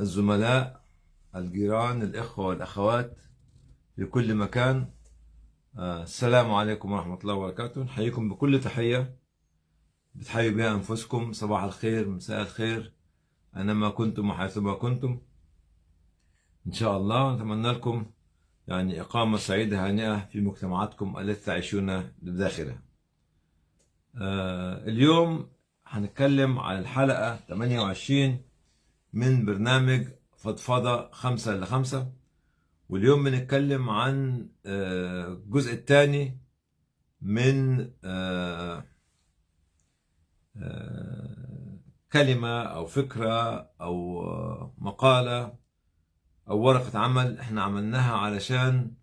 الزملاء الجيران الإخوة والأخوات في كل مكان. آه، السلام عليكم ورحمة الله وبركاته. نحييكم بكل تحية. بتحيوا بها أنفسكم. صباح الخير مساء الخير. أينما كنتم وحيثما كنتم. إن شاء الله نتمنى لكم يعني إقامة سعيدة هانئة في مجتمعاتكم التي تعيشون بداخلها آه، اليوم هنتكلم عن الحلقة 28 من برنامج فضفضة خمسة لخمسة. واليوم بنتكلم عن آه، الجزء الثاني من آه، آه، كلمة أو فكرة أو مقالة أو ورقة عمل إحنا عملناها علشان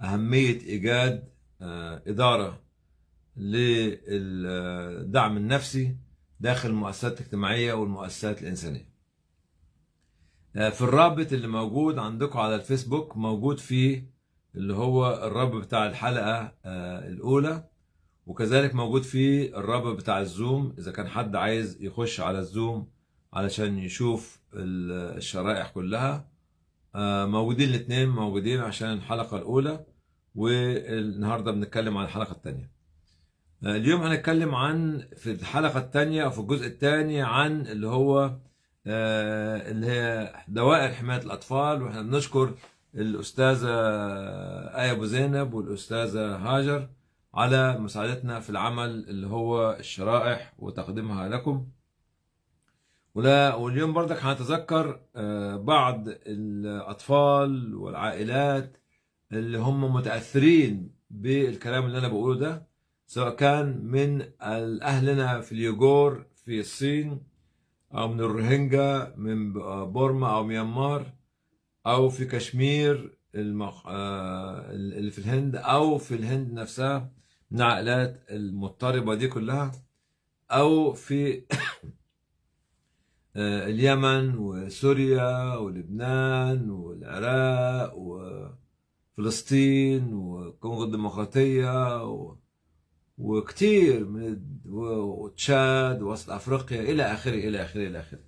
أهمية إيجاد إدارة للدعم النفسي داخل المؤسسات الاجتماعية والمؤسسات الإنسانية. في الرابط اللي موجود عندكم على الفيسبوك موجود فيه اللي هو الرابط بتاع الحلقة آه، الأولى وكذلك موجود فيه الرابط بتاع الزوم. إذا كان حد عايز يخش على الزوم علشان يشوف ال- الشرائح كلها آه، موجودين الاثنين موجودين عشان الحلقة الأولى والنهاردة بنتكلم عن الحلقة الثانية اليوم هنتكلم عن في الحلقة الثانية أو في الجزء الثاني عن اللي هو آه، اللي هي دوائر حماية الأطفال وإحنا بنشكر الأستاذة آية أبو زينب والأستاذة هاجر على مساعدتنا في العمل اللي هو الشرائح وتقديمها لكم. ولا واليوم برضك هنتذكر آه، بعض الأطفال والعائلات اللي هم متأثرين بالكلام اللي أنا بقوله ده سواء كان من أهلنا في اليوغور في الصين أو من الروهينجا من بورما أو ميانمار أو في كشمير المخ... آه، اللي في الهند أو في الهند نفسها من العائلات المضطربة دي كلها أو في آه، اليمن وسوريا ولبنان والعراق وفلسطين والكونغو الديمقراطية و... وكتير من وتشاد ووسط أفريقيا إلى آخره إلى آخره إلى آخره.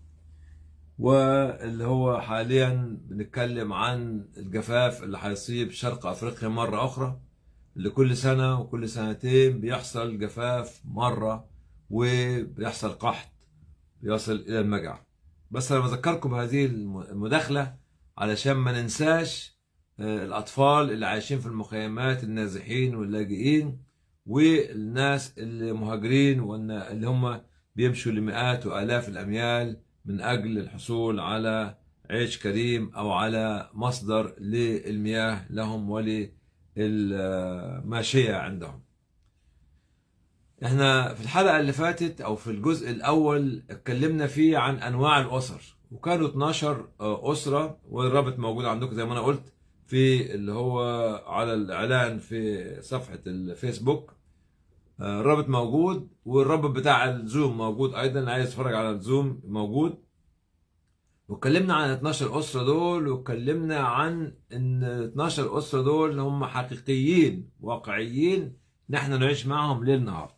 واللي هو حاليا بنتكلم عن الجفاف اللي هيصيب شرق أفريقيا مرة أخرى اللي كل سنة وكل سنتين بيحصل جفاف مرة وبيحصل قحط بيصل إلى المجاعه بس أنا بذكركم بهذه الم- المداخلة علشان ما ننساش آه، الأطفال اللي عايشين في المخيمات النازحين واللاجئين والناس اللي مهاجرين وإن اللي هم بيمشوا لمئات وآلاف الأميال من أجل الحصول على عيش كريم أو على مصدر للمياه لهم وللماشية عندهم. إحنا في الحلقة اللي فاتت أو في الجزء الأول اتكلمنا فيه عن أنواع الأسر وكانوا 12 أسرة والرابط موجود عندكم زي ما أنا قلت في اللي هو على الإعلان في صفحة الفيسبوك آه، الرابط موجود والرابط بتاع الزوم موجود أيضا. عايز يتفرج على الزوم موجود. واتكلمنا عن 12 أسرة دول واتكلمنا عن إن 12 أسرة دول هم حقيقيين واقعيين نحن نعيش معهم ليل نهار.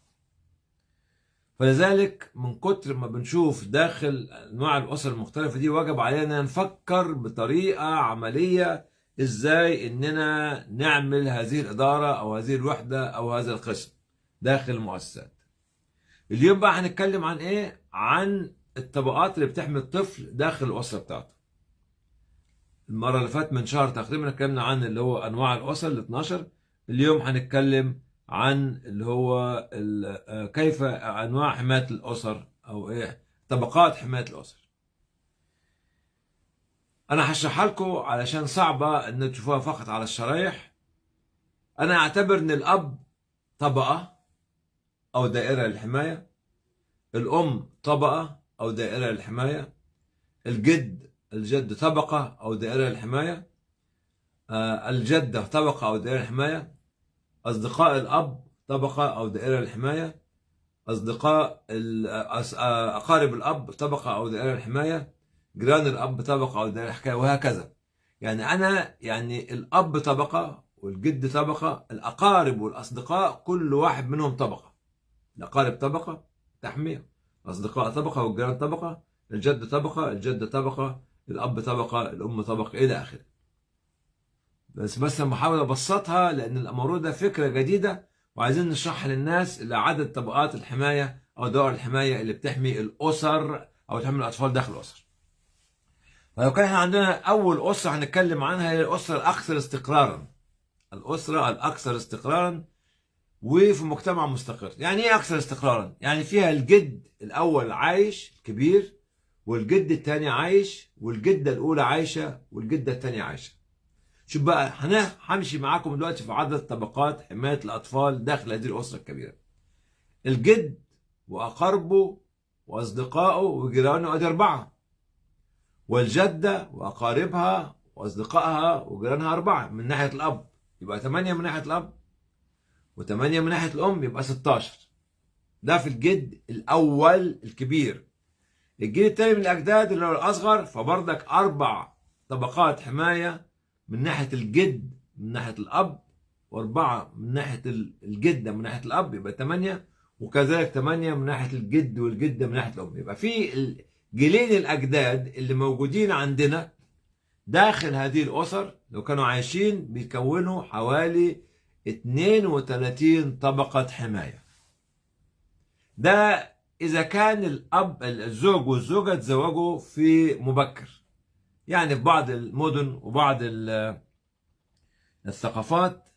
فلذلك من كتر ما بنشوف داخل أنواع الأسر المختلفة دي وجب علينا نفكر بطريقة عملية إزاي إننا نعمل هذه الإدارة أو هذه الوحدة أو هذا القسم. داخل المؤسسات. اليوم بقى هنتكلم عن إيه؟ عن الطبقات اللي بتحمي الطفل داخل الأسرة بتاعته. المرة اللي فاتت من شهر تقريبا اتكلمنا عن اللي هو أنواع الأسر ال 12 اليوم هنتكلم عن اللي هو آه، كيف أنواع حماية الأسر أو إيه؟ طبقات حماية الأسر. أنا هشرحها لكم علشان صعبة ان تشوفوها فقط على الشرايح. أنا أعتبر إن الأب طبقة. أو دائرة للحماية. الأم طبقة أو دائرة للحماية. الجد الجد طبقة أو دائرة للحماية. آه، الجدة طبقة أو دائرة للحماية. أصدقاء الأب طبقة أو دائرة للحماية. أصدقاء ال- أص- آه، أقارب الأب طبقة أو دائرة للحماية. جيران الأب طبقة أو دائرة للحكاية وهكذا. يعني أنا يعني الأب طبقة والجد طبقة الأقارب والأصدقاء كل واحد منهم طبقة. الاقارب طبقه تحمية. الأصدقاء طبقة والجيران طبقة الجد طبقة الجدة طبقة الأب طبقة الأم طبقة إلى آخره. بس بس أنا بحاول ابسطها لأن الموضوع ده فكرة جديدة وعايزين نشرحها للناس لعدد طبقات الحماية أو دوائر الحماية اللي بتحمي الأسر أو تحمي الأطفال داخل الأسر. فلو كان إحنا عندنا أول أسرة هنتكلم عنها هي الأسرة الأكثر استقرارا. الأسرة الأكثر استقرارا وفي مجتمع مستقر. يعني إيه أكثر استقرارا؟ يعني فيها الجد الأول عايش كبير والجد الثاني عايش والجدة الأولى عايشة والجدة الثانية عايشة. شوف بقى همشي معاكم دلوقتي في عدد طبقات حماية الأطفال داخل هذه الأسرة الكبيرة. الجد واقاربه وأصدقائه وجيرانه ادي أربعة. والجدة وأقاربها وأصدقائها وجيرانها أربعة من ناحية الأب. يبقى ثمانية من ناحية الأب. وثمانيه من ناحية الأم يبقى 16 ده في الجد الأول الكبير. الجيل الثاني من الأجداد اللي هو الأصغر فبرضك أربع طبقات حماية من ناحية الجد من ناحية الأب وأربعة من ناحية الجدة من ناحية الأب يبقى ثمانيه وكذلك ثمانيه من ناحية الجد والجدة من ناحية الأم. يبقى في جيلين الأجداد اللي موجودين عندنا داخل هذه الأسر لو كانوا عايشين بيكونوا حوالي 32 طبقة حماية. ده إذا كان الأب الزوج والزوجة تزوجوا في مبكر. يعني في بعض المدن وبعض الثقافات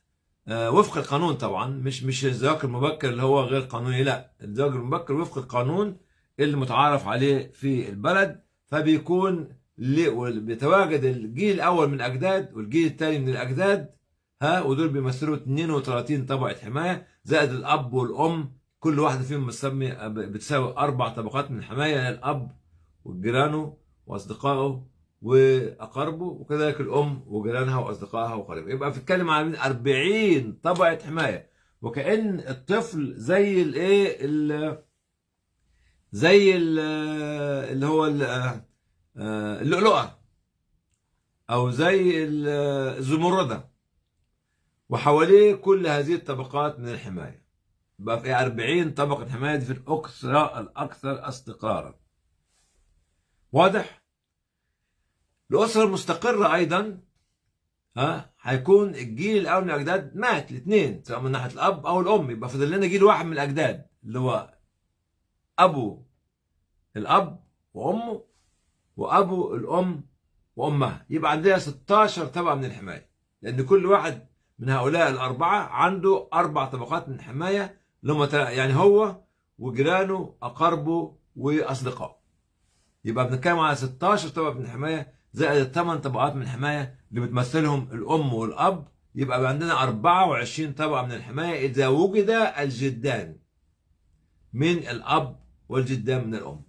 وفق القانون طبعا مش مش الزواج المبكر اللي هو غير قانوني لا. الزواج المبكر وفق القانون اللي متعارف عليه في البلد فبيكون بيتواجد الجيل الأول من الأجداد والجيل الثاني من الأجداد ها ودول بيمثلوا 32 طبقة حماية. زائد الأب والأم كل واحدة فيهم بتسمي بتساوي أربع طبقات من الحمايه الأب وجيرانه وأصدقائه وأقاربه وكذلك الأم وجيرانها وأصدقائها وقرايبها يبقى بتتكلم عن 40 طبقة حماية. وكأن الطفل زي الإيه؟ زي ال اللي هو اللؤلؤة أو زي الزمردة. وحواليه كل هذه الطبقات من الحماية. يبقى في 40 طبقة حماية في الاكثر الأكثر استقرارا. واضح؟ الأسرة المستقرة أيضا ها هيكون الجيل الأول من الأجداد مات الاثنين سواء من ناحية الأب أو الأم. يبقى فاضل لنا جيل واحد من الأجداد اللي هو أبو الأب وأمه وأبو الأم وأمها. يبقى عندنا 16 طبقة من الحماية لأن كل واحد من هؤلاء الأربعة عنده أربع طبقات من الحماية لما يعني هو وجيرانه أقاربه وأصدقائه. يبقى بنتكلم على 16 طبقة من الحماية زائد الثمان طبقات من الحماية اللي بتمثلهم الأم والأب. يبقى عندنا 24 طبقة من الحماية إذا وجد الجدان من الأب والجدان من الأم.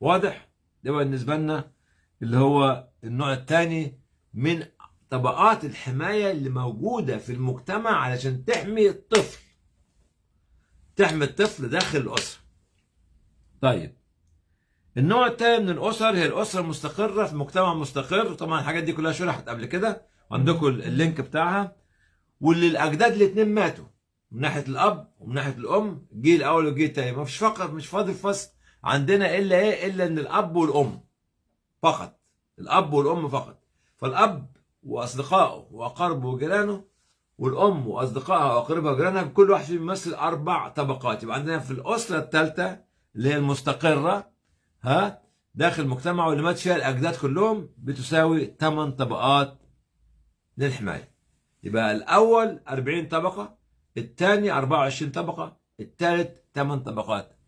واضح؟ ده بالنسبة لنا اللي هو النوع الثاني من طبقات الحماية اللي موجودة في المجتمع علشان تحمي الطفل. تحمي الطفل داخل الأسرة. طيب النوع الثاني من الأسر هي الأسرة المستقرة في مجتمع مستقر. طبعا الحاجات دي كلها شرحت قبل كده؟ وعندكم اللينك بتاعها. واللي الأجداد الاثنين ماتوا من ناحية الأب ومن ناحية الأم الجيل الأول والجيل الثاني ما فيش فقط مش فاضل فصل عندنا إلا إيه؟ إلا إن الأب والأم فقط. الأب والأم فقط. فالأب وأصدقائه وأقاربه وجيرانه والأم وأصدقائها واقاربها وجيرانها كل واحد فيهم بيمثل أربع طبقات. يبقى عندنا في الأسرة الثالثة اللي هي المستقرة ها داخل مجتمع واللي مات فيها الأجداد كلهم بتساوي 8 طبقات للحماية. يبقى الأول 40 طبقة الثاني 24 طبقة الثالث 8 طبقات.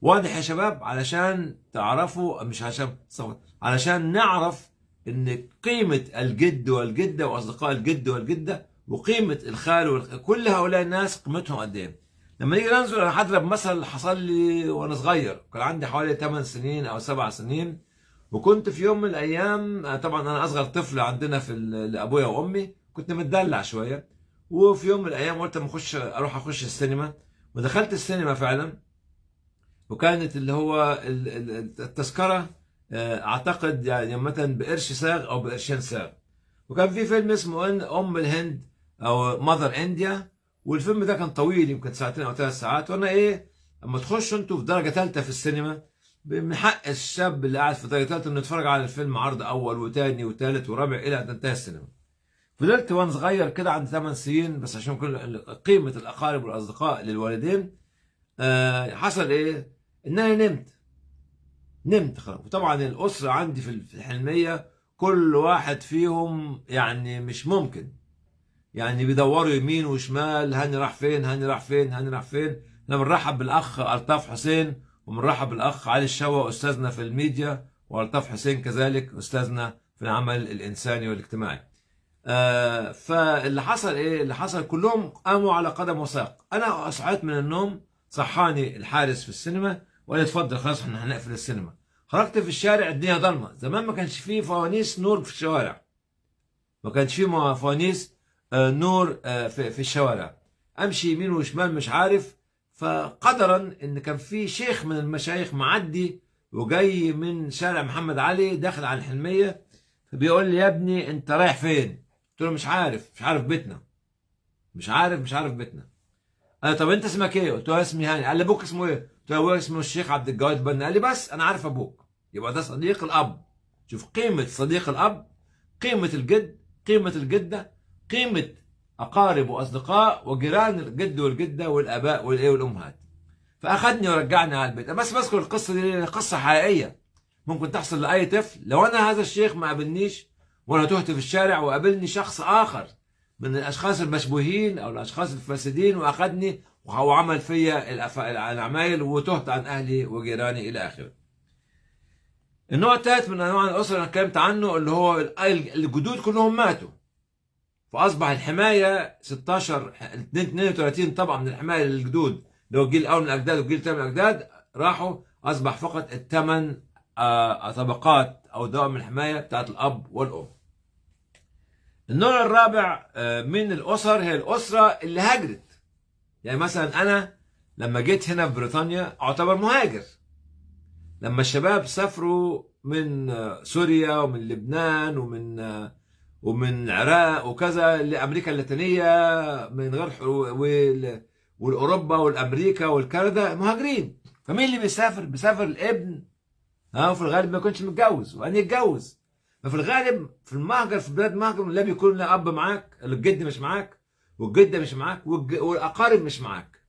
واضح يا شباب؟ علشان تعرفوا مش عشان علشان نعرف إن قيمة الجد والجدة وأصدقاء الجد والجدة وقيمة الخال والخ... كل هؤلاء الناس قيمتهم قد إيه؟ لما نيجي ننظر أنا هضرب مثل حصل لي وأنا صغير كان عندي حوالي 8 سنين أو 7 سنين وكنت في يوم من الأيام طبعا أنا أصغر طفل عندنا في لأبويا وأمي كنت متدلع شوية وفي يوم من الأيام قلت أما أخش أروح أخش السينما ودخلت السينما فعلا وكانت اللي هو التذكرة أعتقد يعني مثلا بقرش ساغ أو بقرشين ساغ. وكان في فيلم اسمه أم الهند أو ماذر انديا والفيلم ده كان طويل يمكن ساعتين أو ثلاث ساعات. وأنا إيه أما تخشوا أنتوا في درجة ثالثة في السينما من حق الشاب اللي قاعد في درجات إنه يتفرج على الفيلم عرض أول وثاني وثالث ورابع إلى أن تنتهي السينما. فضلت وأنا صغير كده عندي 8 سنين بس عشان كل قيمة الأقارب والأصدقاء للوالدين آه حصل إيه؟ ان أنا نمت. نمت خلاص. وطبعا الأسرة عندي في الحلمية كل واحد فيهم يعني مش ممكن. يعني بيدوروا يمين وشمال هاني راح فين هاني راح فين هاني راح فين. إحنا بنرحب بالأخ ألطاف حسين وبنرحب بالأخ علي الشوا أستاذنا في الميديا وألطاف حسين كذلك أستاذنا في العمل الإنساني والاجتماعي. آه فاللي حصل إيه؟ اللي حصل كلهم قاموا على قدم وساق. أنا صحيت من النوم صحاني الحارس في السينما وقال لي اتفضل خلاص إحنا هنقفل السينما. خرجت في الشارع الدنيا ضلمة. زمان ما كانش فيه فوانيس نور في الشوارع. ما كانش فيه فوانيس آه نور آه في, الشوارع. أمشي يمين وشمال مش عارف. فقدرا إن كان في شيخ من المشايخ معدي وجاي من شارع محمد علي داخل على الحلمية فبيقول لي يا ابني أنت رايح فين؟ قلت له مش عارف مش عارف بيتنا. مش عارف مش عارف بيتنا. قال طب أنت اسمك إيه؟ قلت له اسمي هاني. قال لي أبوك اسمه إيه؟ أبوك اسمه الشيخ عبد الجواد بنا قال لي بس أنا عارف أبوك. يبقى ده صديق الأب. شوف قيمة صديق الأب قيمة الجد قيمة الجدة قيمة أقارب وأصدقاء وجيران الجد والجدة والآباء والإيه والأمهات. فأخذني ورجعني على البيت. بس بذكر القصة دي قصة حقيقية. ممكن تحصل لأي طفل. لو أنا هذا الشيخ ما قابلنيش وأنا تهت في الشارع وقابلني شخص آخر من الأشخاص المشبوهين أو الأشخاص الفاسدين واخذني وعمل فيا العمايل وتهت عن أهلي وجيراني إلى آخره. النوع الثالث من أنواع الأسرة اللي اتكلمت عنه اللي هو الجدود كلهم ماتوا. فأصبح الحماية 16 32 طبقه من الحماية للجدود اللي هو الجيل الأول من الأجداد والجيل الثاني من الأجداد راحوا أصبح فقط الثمان طبقات أو دوام الحماية بتاعت الأب والأم. النوع الرابع من الأسر هي الأسرة اللي هاجرت. يعني مثلا أنا لما جيت هنا في بريطانيا أعتبر مهاجر. لما الشباب سافروا من سوريا ومن لبنان ومن ومن العراق وكذا لأمريكا اللاتينية من غير والأوروبا والأمريكا والكندا مهاجرين. فمين اللي بيسافر؟ بيسافر الابن. ها وفي الغالب ما يكونش متجوز. وان يتجوز. ففي الغالب في المهجر في بلاد مهجر لا بيكون لا أب معاك الجد مش معاك. والجدة مش معاك والأقارب مش معاك.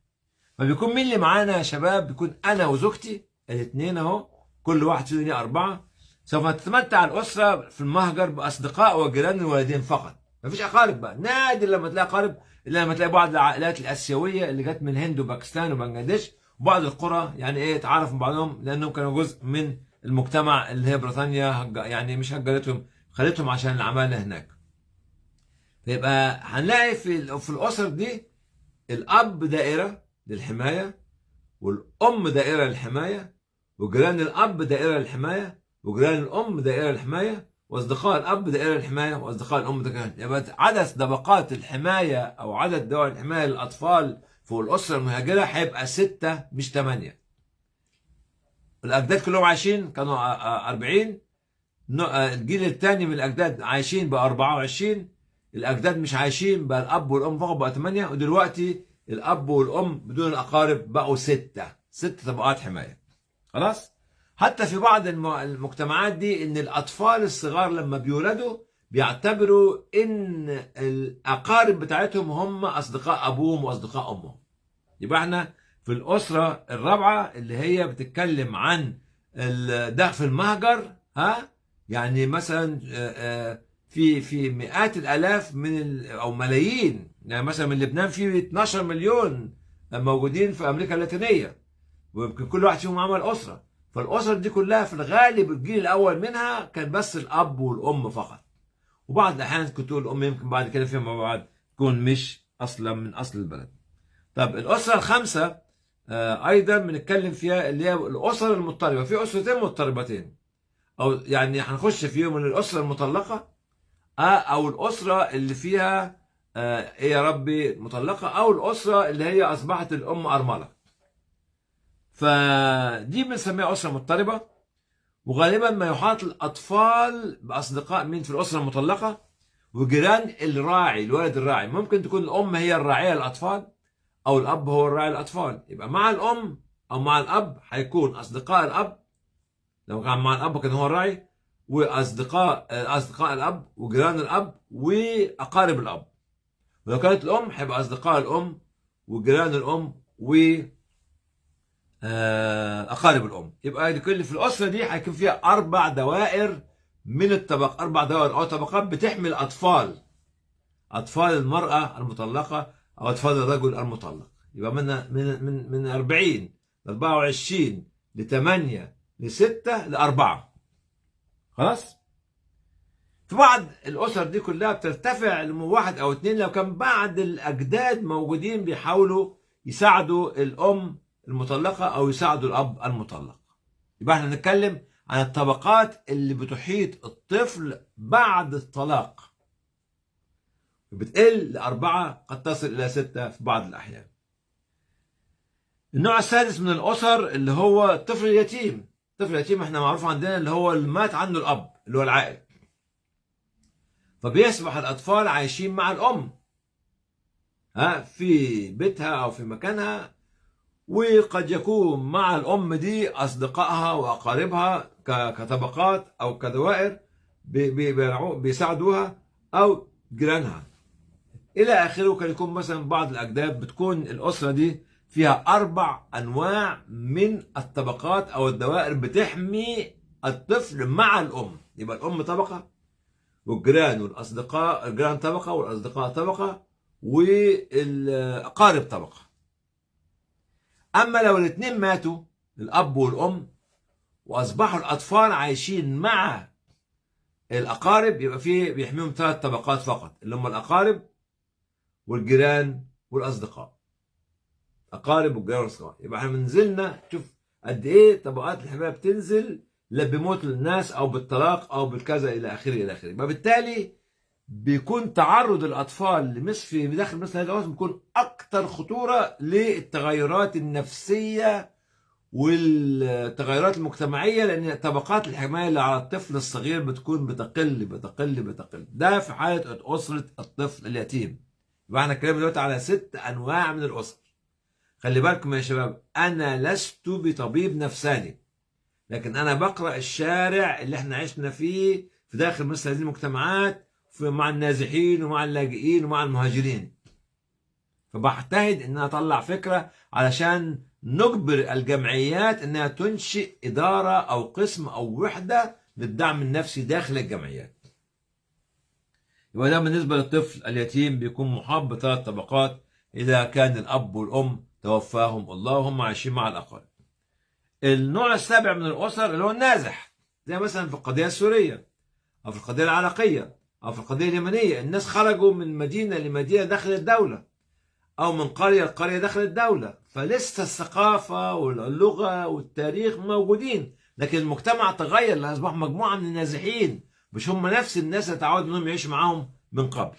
فبيكون مين اللي معانا يا شباب؟ بيكون أنا وزوجتي الاثنين أهو. كل واحد فينا أربعة. سوف تتمتع الأسرة في المهجر بأصدقاء وجيران الوالدين فقط. مفيش أقارب بقى. نادر لما تلاقي أقارب إلا لما تلاقي بعض العائلات الآسيوية اللي جت من الهند وباكستان وبنجلاديش وبعض القرى يعني إيه تعرف من بعضهم لأنهم كانوا جزء من المجتمع اللي هي بريطانيا يعني مش هجرتهم خلتهم عشان العماله هناك. فيبقى هنلاقي في في الأسر دي الأب دائرة للحماية والأم دائرة للحماية وجيران الأب دائرة للحماية وجيران الأم دائرة للحماية وأصدقاء الأب دائرة للحماية وأصدقاء الأم دائرة يبقى عدد طبقات الحماية أو عدد دول الحماية للأطفال فوق الأسرة المهاجرة هيبقى ستة مش ثمانيه. الأجداد كلهم عايشين؟ كانوا 40 الجيل الثاني من الأجداد عايشين بقى 24 الأجداد مش عايشين بقى الأب والأم فقط بقى 8 ودلوقتي الأب والأم بدون الأقارب بقوا ستة. ست طبقات حماية. خلاص؟ حتى في بعض المجتمعات دي إن الأطفال الصغار لما بيولدوا بيعتبروا إن الأقارب بتاعتهم هم أصدقاء أبوهم وأصدقاء أمهم. يبقى إحنا في الأسرة الرابعة اللي هي بتتكلم عن ده في المهجر ها؟ يعني مثلا في في مئات الآلاف من أو ملايين. يعني مثلا من لبنان في 12 مليون موجودين في أمريكا اللاتينية. ويمكن كل واحد فيهم عمل أسرة. فالاسر دي كلها في الغالب الجيل الأول منها كان بس الأب والأم فقط. وبعض الأحيان كنت تقول الأم يمكن بعد كده فيما بعد تكون مش أصلا من أصل البلد. طب الأسرة الخامسة آه أيضا بنتكلم فيها اللي هي الأسر المضطربة. في أسرتين مضطربتين. أو يعني هنخش فيهم من الأسرة المطلقة. أو الأسرة اللي فيها آه إيه يا ربي مطلقة أو الأسرة اللي هي أصبحت الأم أرملة. فدي بنسميها أسرة مضطربة وغالبا ما يحاط الأطفال بأصدقاء مين في الأسرة المطلقة؟ وجيران الراعي الولد الراعي. ممكن تكون الأم هي الراعية للأطفال أو الأب هو الراعي للأطفال. يبقى مع الأم أو مع الأب هيكون أصدقاء الأب. لو كان مع الأب كان هو الراعي. واصدقاء أصدقاء الأب وجيران الأب وأقارب الأب. ولو كانت الأم هيبقى أصدقاء الأم وجيران الأم و آه، أقارب الأم. يبقى لكل في الأسرة دي هيكون فيها أربع دوائر من الطبق أربع دوائر أو طبقات بتحمل اطفال أطفال المرأة المطلقة أو أطفال الرجل المطلق. يبقى من من من من 40 ل 24 ل 8 ل 6 ل 4 خلاص؟ في بعض الأسر دي كلها بترتفع لواحد أو اثنين لو كان بعض الأجداد موجودين بيحاولوا يساعدوا الأم المطلقة أو يساعدوا الأب المطلق. يبقى إحنا بنتكلم عن الطبقات اللي بتحيط الطفل بعد الطلاق. بتقل لأربعة قد تصل إلى ستة في بعض الأحيان. النوع السادس من الأسر اللي هو الطفل اليتيم. الطفل اليتيم إحنا معروف عندنا اللي هو اللي مات عنه الأب اللي هو العائل. فبيصبح الأطفال عايشين مع الأم. ها في بيتها أو في مكانها. وقد يكون مع الأم دي أصدقائها وأقاربها كطبقات أو كدوائر بيساعدوها أو جيرانها. إلى آخره كان يكون مثلا بعض الأجداد بتكون الأسرة دي فيها أربع أنواع من الطبقات أو الدوائر بتحمي الطفل مع الأم. يبقى الأم طبقة والجيران والأصدقاء الجيران طبقة والأصدقاء طبقة والأقارب طبقة. أما لو الاثنين ماتوا الأب والأم وأصبحوا الأطفال عايشين مع الأقارب يبقى فيه بيحميهم ثلاث طبقات فقط اللي هم الأقارب والجيران والأصدقاء. أقارب والجيران والأصدقاء يبقى إحنا نزلنا شوف قد إيه طبقات الحماية بتنزل لا بموت الناس أو بالطلاق أو بالكذا إلى آخره إلى آخره. يبقى بالتالي بيكون تعرض الأطفال لمثل في داخل مثل هذا الوصف بيكون أكثر خطورة للتغيرات النفسية والتغيرات المجتمعية لأن طبقات الحماية اللي على الطفل الصغير بتكون بتقل بتقل بتقل. ده في حالة أسرة الطفل اليتيم. يبقى إحنا اتكلمنا دلوقتي على ست أنواع من الأسر. خلي بالكم يا شباب أنا لست بطبيب نفساني لكن أنا بقرأ الشارع اللي إحنا عشنا فيه في داخل مثل هذه المجتمعات مع النازحين ومع اللاجئين ومع المهاجرين فبجتهد إن أطلع فكرة علشان نجبر الجمعيات إنها تنشئ إدارة أو قسم أو وحدة للدعم النفسي داخل الجمعيات. يبقى ده بالنسبة للطفل اليتيم بيكون محاط بثلاث طبقات إذا كان الأب والأم توفاهم. الله وهم عايشين مع الاقارب. النوع السابع من الأسر اللي هو النازح. زي مثلا في القضية السورية أو في القضية العراقية أو في القضية اليمنية. الناس خرجوا من مدينة لمدينة داخل الدولة أو من قرية لقرية داخل الدولة. فلسه الثقافة واللغة والتاريخ موجودين لكن المجتمع تغير. لأصبح مجموعة من النازحين. مش هم نفس الناس اللي تعودوا إنهم يعيشوا معاهم من قبل.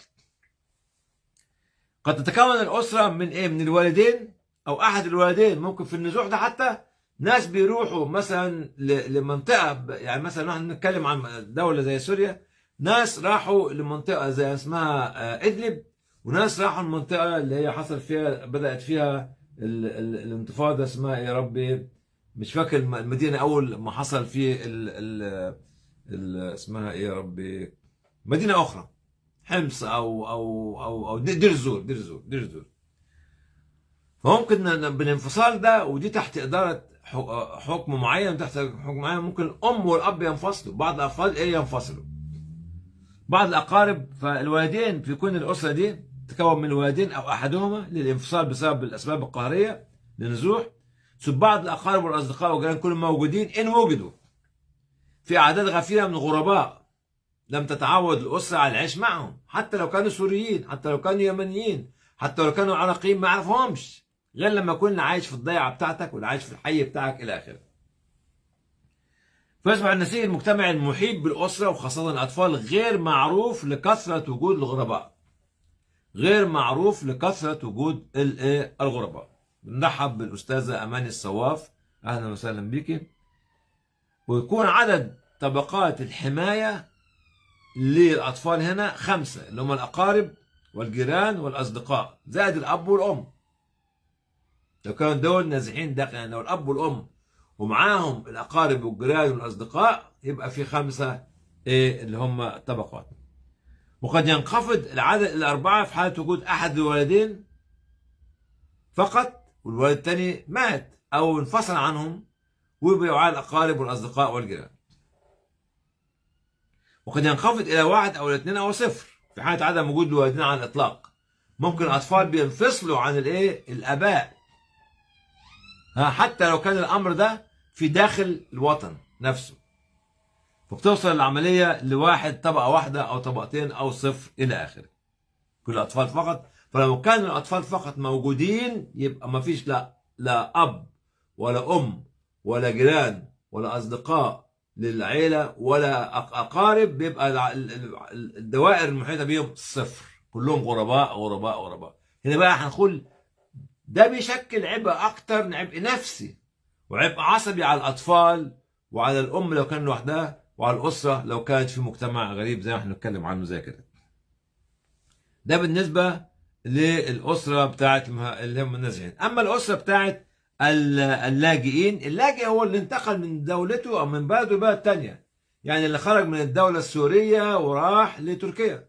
قد تتكون الأسرة من إيه؟ من الوالدين أو أحد الوالدين ممكن في النزوح ده حتى ناس بيروحوا مثلا لمنطقة يعني مثلا نحن نتكلم عن دولة زي سوريا ناس راحوا لمنطقة زي اسمها آه، إدلب وناس راحوا المنطقة اللي هي حصل فيها بدأت فيها ال ال الانتفاضة اسمها يا ربي؟ مش فاكر المدينة أول ما حصل فيه ال ال ال اسمها إيه يا ربي؟ مدينة أخرى حمص أو أو أو أو دير الزور دير الزور دير الزور. فممكن بالانفصال ده ودي تحت إدارة حكم معين تحت حكم معين ممكن الأم والأب ينفصلوا بعض الأفراد إيه ينفصلوا؟ بعض الأقارب فالوالدين في كل الأسرة دي تكون من الوالدين أو أحدهما للانفصال بسبب الأسباب القهرية للنزوح. ثم بعض الأقارب والأصدقاء والجيران كلهم موجودين إن وجدوا في أعداد غفيرة من الغرباء لم تتعود الأسرة على العيش معهم. حتى لو كانوا سوريين حتى لو كانوا يمنيين حتى لو كانوا عراقيين ما يعرفهمش. غير لما يكون عايش في الضيعة بتاعتك ولا عايش في الحي بتاعك إلى آخره. فيصبح النسيج المجتمعي المحيط بالأسرة وخاصة الأطفال غير معروف لكثرة وجود الغرباء. غير معروف لكثرة وجود الغرباء. نرحب بالأستاذة أماني الصواف. أهلا وسهلا بك ويكون عدد طبقات الحماية للأطفال هنا خمسة اللي هم الأقارب والجيران والأصدقاء زائد الأب والأم. لو كانوا دول نازحين داخل يعني لو الأب والأم ومعاهم الأقارب والجيران والأصدقاء يبقى في خمسة إيه اللي هم طبقات. وقد ينخفض العدد الأربعة في حالة وجود أحد الولدين فقط والولد الثاني مات أو انفصل عنهم ويبقوا على الأقارب والأصدقاء والجيران وقد ينخفض إلى واحد أو الاثنين أو صفر في حالة عدم وجود الوالدين على الإطلاق. ممكن الأطفال بينفصلوا عن الإيه؟ الآباء. حتى لو كان الأمر ده في داخل الوطن نفسه. فبتوصل العملية لواحد طبقة واحدة أو طبقتين أو صفر إلى آخره. كل الأطفال فقط. فلو كان الأطفال فقط موجودين يبقى ما فيش لا لا أب ولا أم ولا جيران ولا أصدقاء للعيلة ولا أقارب بيبقى الدوائر المحيطة بيهم صفر. كلهم غرباء غرباء غرباء. هنا بقى هنقول ده بيشكل عبء أكتر عبء نفسي وعبء عصبي على الأطفال وعلى الأم لو كان لوحدها وعلى الأسرة لو كانت في مجتمع غريب زي ما إحنا بنتكلم عنه زي كده. ده بالنسبة للأسرة بتاعت اللي هم النازحين. أما الأسرة بتاعت ال- اللاجئين اللاجئ هو اللي انتقل من دولته أو من بلده لبلد تانية. يعني اللي خرج من الدولة السورية وراح لتركيا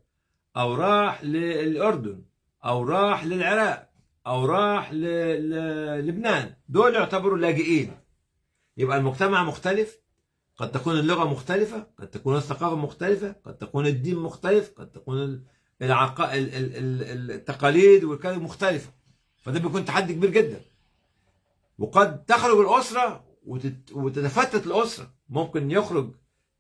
أو راح للأردن أو راح للعراق. أو راح للبنان دول يعتبروا لاجئين. يبقى المجتمع مختلف. قد تكون اللغة مختلفة. قد تكون الثقافة مختلفة. قد تكون الدين مختلف. قد تكون العق... ال- ال- ال- التقاليد والكلام مختلفة. فده بيكون تحدي كبير جدا. وقد تخرج الأسرة وتت... وتتفتت الأسرة. ممكن يخرج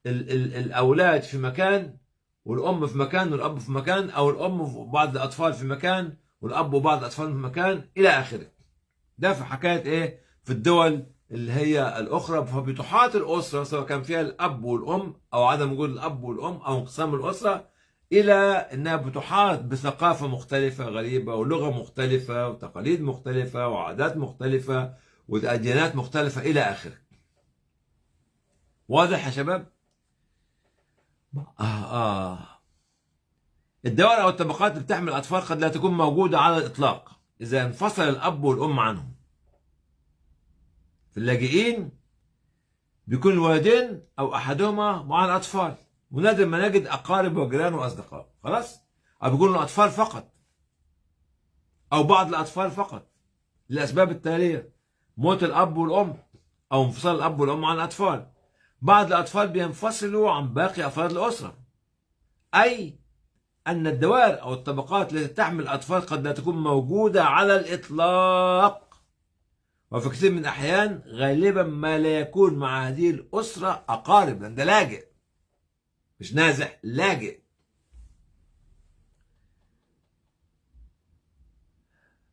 ال... ال... الأولاد في مكان والأم في مكان والأب في مكان أو الأم وبعض الأطفال في مكان والأب وبعض الاطفال في مكان إلى آخره ده في حكاية إيه في الدول اللي هي الأخرى فبتحاط الأسرة سواء كان فيها الأب والأم أو عدم وجود الأب والأم أو انقسام الأسرة إلى إنها بتحاط بثقافة مختلفة غريبة ولغة مختلفة وتقاليد مختلفة وعادات مختلفة وديانات مختلفة إلى آخره. واضح يا شباب؟ آه آه الدول أو الطبقات اللي بتحمل الأطفال قد لا تكون موجودة على الإطلاق. إذا انفصل الأب والأم عنهم. في اللاجئين بيكون الوالدين أو أحدهما مع الأطفال. ونادر ما نجد أقارب وجيران وأصدقاء. خلاص؟ أو بيكونوا الأطفال فقط. أو بعض الأطفال فقط. للأسباب التالية موت الأب والأم أو انفصال الأب والأم عن الأطفال. بعض الأطفال بينفصلوا عن باقي أفراد الأسرة. أي أن الدوائر أو الطبقات التي تحمل الأطفال قد لا تكون موجودة على الإطلاق. وفي كثير من الأحيان غالبا ما لا يكون مع هذه الأسرة أقارب لأن ده لاجئ مش نازح لاجئ.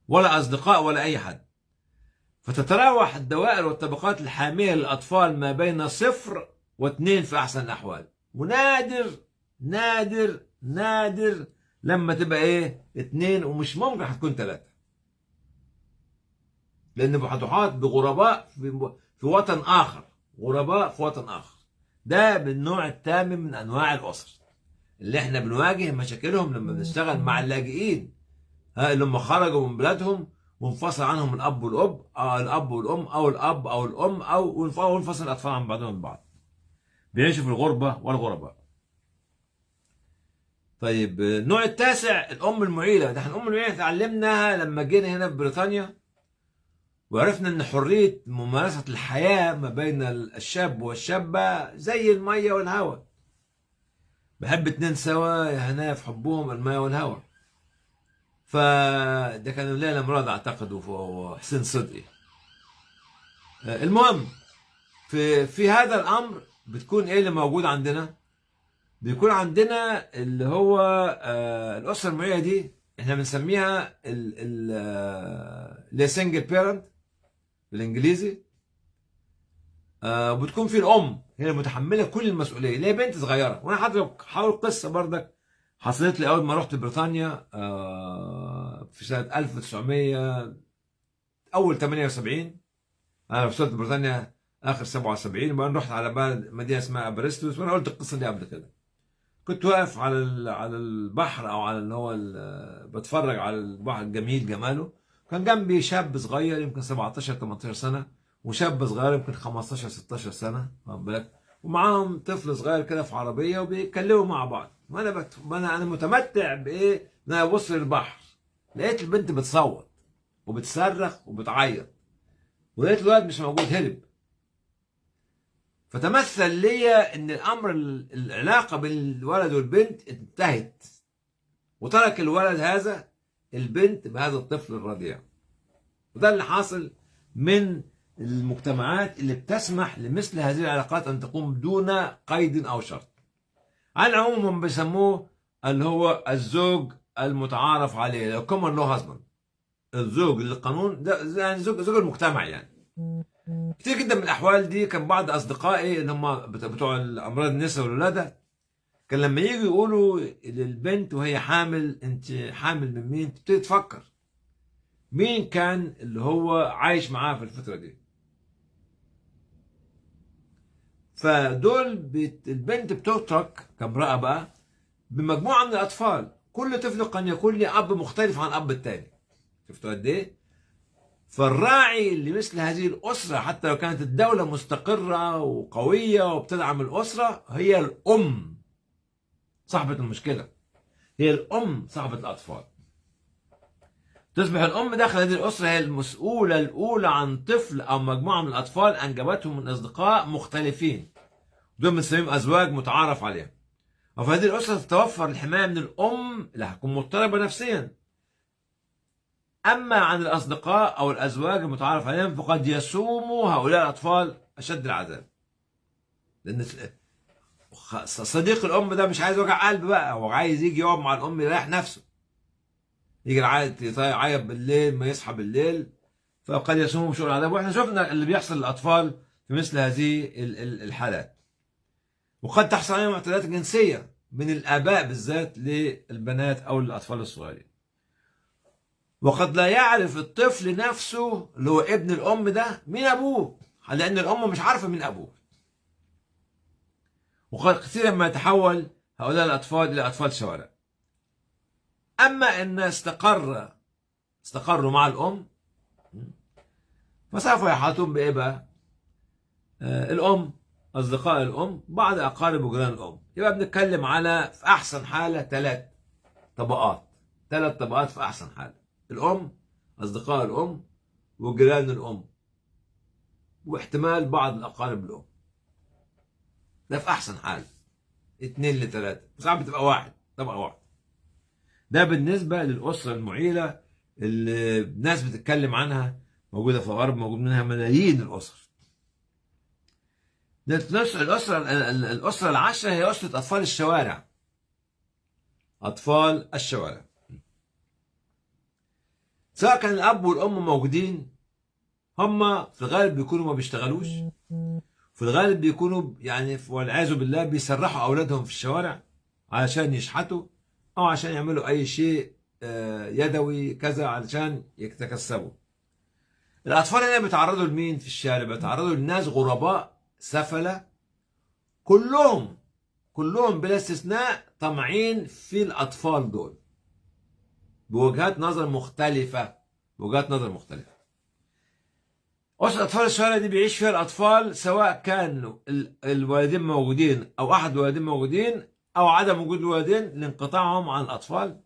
ولا أصدقاء ولا أي حد. فتتراوح الدوائر والطبقات الحامية للأطفال ما بين صفر واثنين في أحسن الأحوال. ونادر نادر نادر لما تبقى إيه؟ اتنين ومش ممكن هتكون ثلاثة لأن هتحاط بغرباء في, في وطن آخر. غرباء في وطن آخر. ده بالنوع الثامن من أنواع الأسر. اللي إحنا بنواجه مشاكلهم لما بنشتغل مع اللاجئين. ها اللي هم خرجوا من بلادهم وانفصل عنهم الأب والأب أو الأب والأم أو الأب أو الأم أو وانفصل الاطفال عن بعضهم البعض بيعيشوا في الغربة والغرباء. طيب النوع التاسع الأم المعيلة. ده الأم المعيلة اتعلمناها لما جينا هنا في بريطانيا وعرفنا إن حرية ممارسة الحياة ما بين الشاب والشابة زي المية والهواء. بحب اتنين سوا يا هنا في حبهم المية والهواء. فده كان ليلى مراد أعتقد وحسين صدقي. المهم في في هذا الأمر بتكون إيه اللي موجود عندنا؟ بيكون عندنا اللي هو آه الأسرة المعية دي إحنا بنسميها ال single parent بالإنجليزي. آه وبتكون في الأم هي المتحمله كل المسؤولية اللي هي بنت صغيرة. وأنا حضرتك حاول قصة بردك حصلت لي أول ما رحت بريطانيا آه في سنة 1900 أول 78 أنا وصلت بريطانيا آخر 77 وبعدين رحت على بلد مدينة اسمها أبريستويث وأنا قلت القصة دي قبل كده. كنت واقف على على البحر أو على اللي هو بتفرج على البحر الجميل جماله. كان جنبي شاب صغير يمكن 17 18 سنة وشاب صغير يمكن 15 16 سنة واخد بالك؟ ومعاهم طفل صغير كده في عربية وبيتكلموا مع بعض. وأنا بت... أنا أنا متمتع بإيه؟ إن أنا أبص للبحر. لقيت البنت بتصوت وبتصرخ وبتعيط. ولقيت الولد مش موجود هرب. فتمثل ليا إن الأمر العلاقة بين الولد والبنت انتهت وترك الولد هذا البنت بهذا الطفل الرضيع. وده اللي حاصل من المجتمعات اللي بتسمح لمثل هذه العلاقات أن تقوم دون قيد أو شرط. على العموم هم بيسموه اللي هو الزوج المتعارف عليه لو كومن لو هازبند الزوج للقانون ده يعني زوج زوج المجتمع يعني. كتير جدا من الأحوال دي كان بعض أصدقائي اللي هم بتوع امراض النساء والولادة كان لما يجوا يقولوا للبنت وهي حامل أنت حامل من مين؟ تبتدي تفكر. مين كان اللي هو عايش معاها في الفترة دي؟ فدول بت... البنت بتترك كامرأة بقى بمجموعة من الأطفال. كل طفل قد يكون له أب مختلف عن أب التاني. شفتوا قد إيه؟ فالراعي لمثل هذه الأسرة حتى لو كانت الدولة مستقرة وقوية وبتدعم الأسرة هي الأم صاحبة المشكلة. هي الأم صاحبة الأطفال. تصبح الأم داخل هذه الأسرة هي المسؤولة الأولى عن طفل أو مجموعة من الأطفال أنجبتهم من أصدقاء مختلفين. دول بنسميهم أزواج متعارف عليهم. وفي هذه الأسرة تتوفر الحماية من الأم اللي هتكون مضطربة نفسيا. أما عن الأصدقاء أو الأزواج المتعارف عليهم فقد يسوم هؤلاء الأطفال أشد العذاب. لأن صديق الأم ده مش عايز وجع قلب بقى هو عايز يجي يقعد مع الأم يريح نفسه. يجي يعيط بالليل ما يصحى بالليل فقد يسوم شؤون العذاب. وإحنا شفنا اللي بيحصل للأطفال في مثل هذه الحالات. وقد تحصل عليهم اعتداءات جنسية من الآباء بالذات للبنات أو الاطفال الصغيرين. وقد لا يعرف الطفل نفسه اللي هو ابن الأم ده مين أبوه لأن الأم مش عارفة مين أبوه. وقد كثيرا ما يتحول هؤلاء الأطفال إلى أطفال شوارع. أما إن استقر استقروا مع الأم فسوف يحاطون بإيه بقى؟ آه الأم أصدقاء الأم بعض أقارب وجيران الأم. يبقى بنتكلم على في أحسن حالة ثلاث طبقات. ثلاث طبقات في أحسن حالة. الأم أصدقاء الأم وجيران الأم واحتمال بعض الأقارب الأم. ده في أحسن حالة اثنين لثلاثة. ساعات بتبقى واحد طبقة واحد. ده بالنسبة للأسرة المعيلة اللي الناس بتتكلم عنها موجودة في الغرب موجود منها ملايين الأسر. الأسرة الأسرة العاشرة هي أسرة أطفال الشوارع. أطفال الشوارع. سواء كان الأب والأم موجودين هم في الغالب بيكونوا ما بيشتغلوش. في الغالب بيكونوا يعني والعياذ بالله بيسرحوا أولادهم في الشوارع علشان يشحتوا أو عشان يعملوا أي شيء يدوي كذا علشان يتكسبوا. الأطفال هنا بيتعرضوا لمين في الشارع؟ بيتعرضوا لناس غرباء سفلة. كلهم كلهم بلا استثناء طمعين في الأطفال دول. بوجهات نظر مختلفة. بوجهات نظر مختلفة. أسرة أطفال الشوارع دي بيعيش فيها الأطفال سواء كان الوالدين موجودين أو أحد الوالدين موجودين أو عدم وجود الوالدين لانقطاعهم عن الأطفال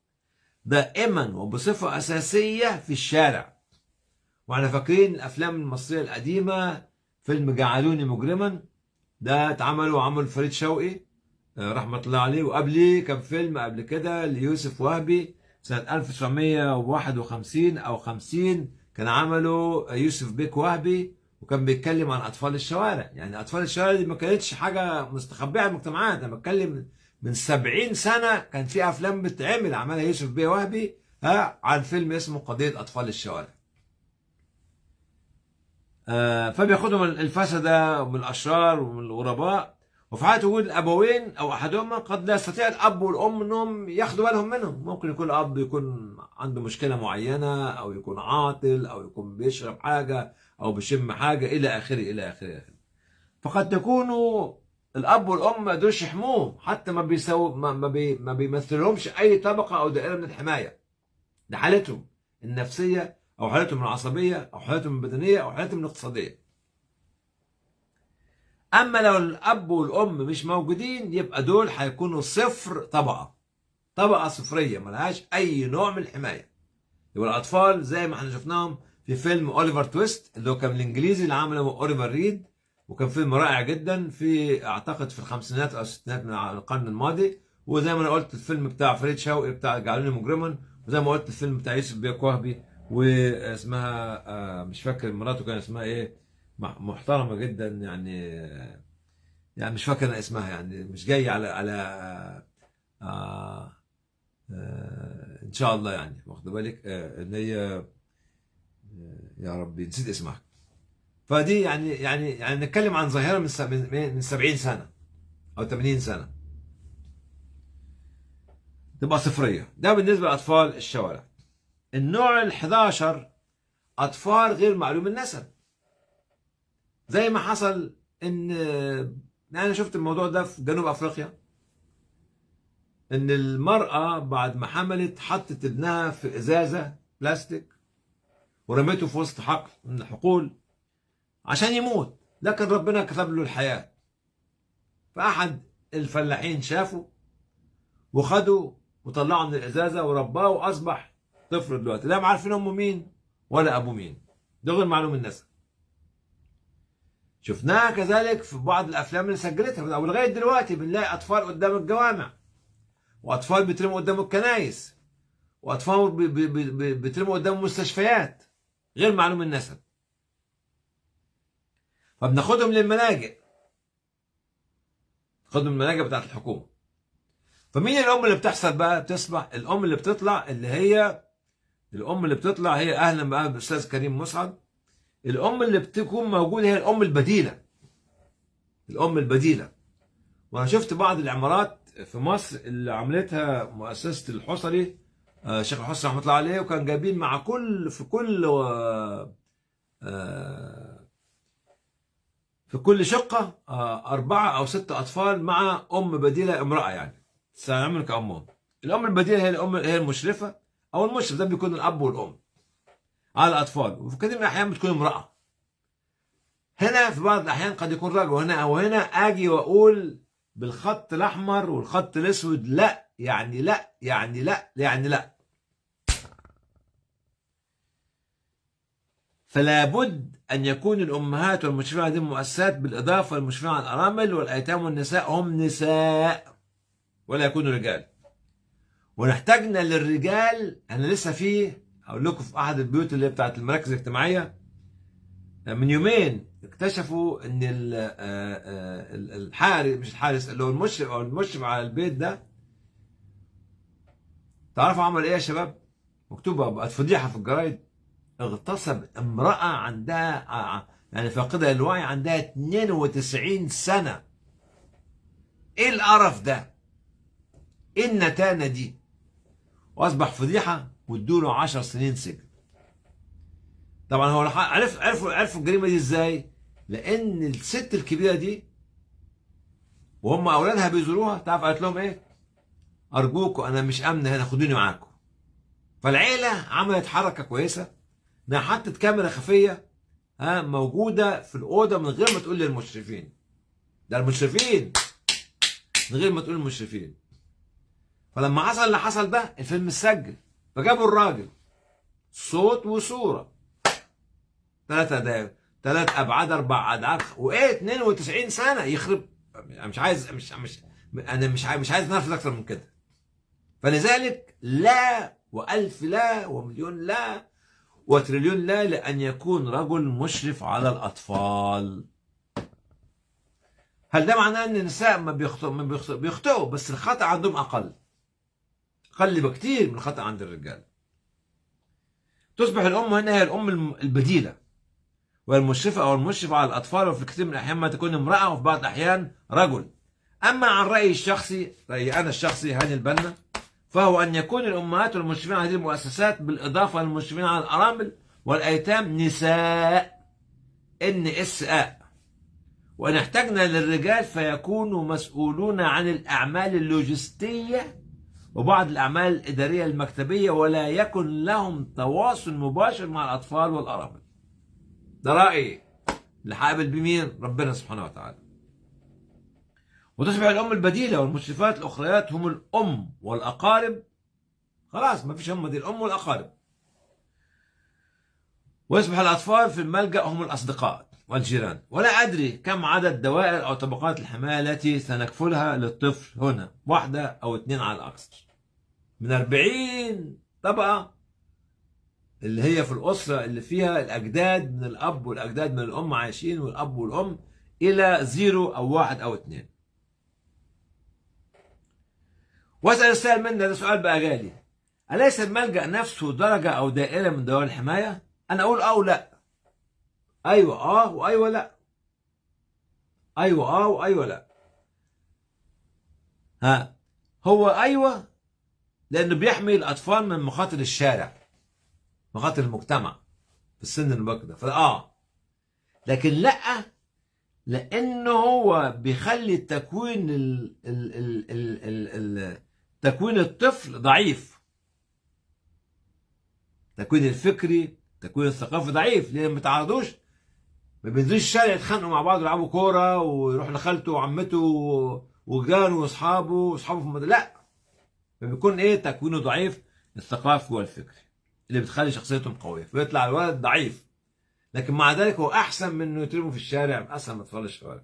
دائما وبصفة أساسية في الشارع. وإحنا فاكرين الأفلام المصرية القديمة فيلم جعلوني مجرما ده اتعمل وعمل فريد شوقي رحمة الله عليه. وقبليه كان فيلم قبل كده ليوسف وهبي سنة 1951 أو 50 كان عمله يوسف بيك وهبي وكان بيتكلم عن أطفال الشوارع. يعني أطفال الشوارع دي ما كانتش حاجة مستخبية عن المجتمعات. أنا بتكلم من سبعين سنة كان في أفلام بتتعمل عملها يوسف بيه وهبي ها عن فيلم اسمه قضية أطفال الشوارع. آه فبياخدهم الفسدة ومن الأشرار ومن الغرباء. وفي حالة وجود الأبوين أو أحدهما قد لا يستطيع الأب والأم أنهم ياخدوا بالهم منهم. ممكن يكون الأب يكون عنده مشكلة معينة أو يكون عاطل أو يكون بيشرب حاجة أو بيشم حاجة إلى آخره إلى آخره. فقد تكونوا الأب والأم ما قدروش يحموهم حتى ما بيسووا ما, ما, بي ما بيمثلهمش أي طبقة أو دائرة من الحماية. ده حالتهم النفسية أو حالتهم العصبية أو حالتهم البدنية أو حالتهم الاقتصادية. أما لو الأب والأم مش موجودين يبقى دول هيكونوا صفر طبقة. طبقة صفرية ملهاش أي نوع من الحماية. يبقى الأطفال زي ما إحنا شفناهم في فيلم أوليفر تويست اللي هو كان الانجليزي اللي عمله أوليفر ريد وكان فيلم رائع جدا في أعتقد في الخمسينات أو الستينات من القرن الماضي. وزي ما أنا قلت الفيلم بتاع فريد شوقي بتاع جعلوني مجرما. وزي ما قلت الفيلم بتاع يوسف وهبي واسمها آه، مش فاكر مراته كان اسمها إيه. محترمة جدا يعني يعني مش فاكر أنا اسمها يعني مش جاي على على آه آه إن شاء الله يعني واخد بالك؟ آه إن هي آه يا ربي نسيت اسمها. فدي يعني يعني يعني نتكلم عن ظاهرة من من 70 سنة أو 80 سنة. تبقى صفرية. ده بالنسبة لأطفال الشوارع. النوع ال 11 أطفال غير معلوم النسب. زي ما حصل إن أنا شفت الموضوع ده في جنوب أفريقيا. إن المرأة بعد ما حملت حطت ابنها في إزازة بلاستيك ورميته في وسط حقل من الحقول عشان يموت. لكن ربنا كتب له الحياة. فأحد الفلاحين شافه وخده وطلعه من الإزازة ورباه وأصبح طفل دلوقتي. لا عارفين أمه مين ولا أبوه مين. ده غير معلوم النسب شفناها كذلك في بعض الأفلام اللي سجلتها. ولغايه دلوقتي بنلاقي أطفال قدام الجوامع وأطفال بيترموا قدام الكنايس وأطفال بي- بي- بي- بي- بيترموا قدام المستشفيات غير معلوم النسب. فبناخدهم للملاجئ. خدهم الملاجئ بتاعت الحكومة. فمين الأم اللي بتحصل بقى؟ بتصبح الأم اللي بتطلع اللي هي الأم اللي بتطلع هي أهلا بقى بالأستاذ كريم مسعد. الأم اللي بتكون موجودة هي الأم البديلة. الأم البديلة. وأنا شفت بعض العمارات في مصر اللي عملتها مؤسسة الحصري آه، شيخ الحصري رحمة الله عليه وكان جايبين مع كل في كل آه، في كل شقة آه، أربعة أو ست أطفال مع أم بديلة امرأة يعني. تستعمل كامهم الأم البديلة هي الأم هي المشرفة أو المشرف. ده بيكون الأب والأم. على الأطفال. وفي كثير من الأحيان بتكون امرأة. هنا في بعض الأحيان قد يكون رجل وهنا أو هنا أجي وأقول بالخط الأحمر والخط الأسود لا يعني لا يعني لا يعني لا. فلا بد أن يكون الأمهات والمشرفين على هذه المؤسسات بالإضافة للمشرفين على الأرامل والأيتام والنساء. هم نساء ولا يكونوا رجال. ونحتاجنا للرجال. أنا لسه فيه هقول لكم في أحد البيوت اللي هي بتاعت المراكز الاجتماعية من يومين اكتشفوا إن آه، آه، ال- الحارس مش الحارس اللي هو المشرف أو المشرف على البيت ده تعرفوا عمل إيه يا شباب؟ مكتوبة بقت فضيحة في الجرايد اغتصب امرأة عندها آه، يعني فاقدة للوعي عندها 92 سنة إيه القرف ده؟ إيه النتانة دي؟ وأصبح فضيحة وادوا له 10 سنين سجن طبعا هو عرف عرفوا عرفوا الجريمة دي إزاي؟ لأن الست الكبيرة دي وهم أولادها بيزوروها تعرف قالت لهم إيه؟ ارجوكم أنا مش امنه هنا خدوني معاكم. فالعيلة عملت حركة كويسة إنها حطت كاميرا خفية ها موجودة في الأوضة من غير ما تقول للمشرفين. ده المشرفين من غير ما تقول للمشرفين. فلما حصل اللي حصل ده الفيلم اتسجل فجابوا الراجل صوت وصورة. ثلاثة دقايق ثلاث أبعاد أربع ابعاد وإيه 92 سنة يخرب. أنا مش عايز مش مش أنا مش عايز مش عايز نرفض أكتر من كده. فلذلك لا وألف لا ومليون لا وتريليون لا لأن يكون رجل مشرف على الأطفال. هل ده معناه إن النساء ما بيخطئوا بيخطئوا؟ بس الخطأ عندهم أقل. أقل بكتير من الخطا عند الرجال. تصبح الأم هنا هي الأم البديلة. والمشرفة أو المشرف على الأطفال وفي كثير من الأحيان ما تكون امرأة وفي بعض الأحيان رجل. أما عن رأيي الشخصي رأيي أنا الشخصي هاني البنا فهو أن يكون الأمهات والمشرفين على هذه المؤسسات بالإضافة للمشرفين على الأرامل والأيتام نساء. إن إس آ وإن احتجنا للرجال فيكونوا مسؤولون عن الأعمال اللوجستية وبعض الأعمال الإدارية المكتبية ولا يكن لهم تواصل مباشر مع الأطفال والأرامل. ده رأيي اللي هقابل بمين ربنا سبحانه وتعالى. وتصبح الأم البديلة والمشرفات الأخريات هم الأم والأقارب. خلاص ما فيش هم دي الأم والأقارب. ويصبح الأطفال في الملجأ هم الأصدقاء. والجيران. ولا أدري كم عدد دوائر أو طبقات الحماية التي سنكفلها للطفل هنا. واحدة أو اثنين على الأكثر من 40 طبقة اللي هي في الأسرة اللي فيها الأجداد من الأب والأجداد من الأم عايشين والأب والأم إلى زيرو أو واحد أو اثنين. واسأل السائل منا ده سؤال بقى جالي. أليس الملجأ نفسه درجة أو دائرة من دوائر الحماية؟ أنا أقول أه ولا أيوة أه وأيوة لأ. أيوة أه وأيوة لأ. ها هو أيوة لأنه بيحمي الأطفال من مخاطر الشارع مخاطر المجتمع في السن المبكر ده. فآه لكن لأ لأنه هو بيخلي تكوين ال ال ال ال ال ال تكوين الطفل ضعيف. التكوين الفكري التكوين الثقافي ضعيف. لأن ما تعرضوش ما بينزلوش الشارع يتخانقوا مع بعض ويلعبوا كورة ويروح لخالته وعمته وجيرانه واصحابه واصحابه في المدرسة لا! فبيكون إيه تكوينه ضعيف؟ الثقافي والفكري اللي بتخلي شخصيتهم قوية فيطلع الولد ضعيف. لكن مع ذلك هو أحسن من إنه يترموا في الشارع أحسن من اطفال الشوارع.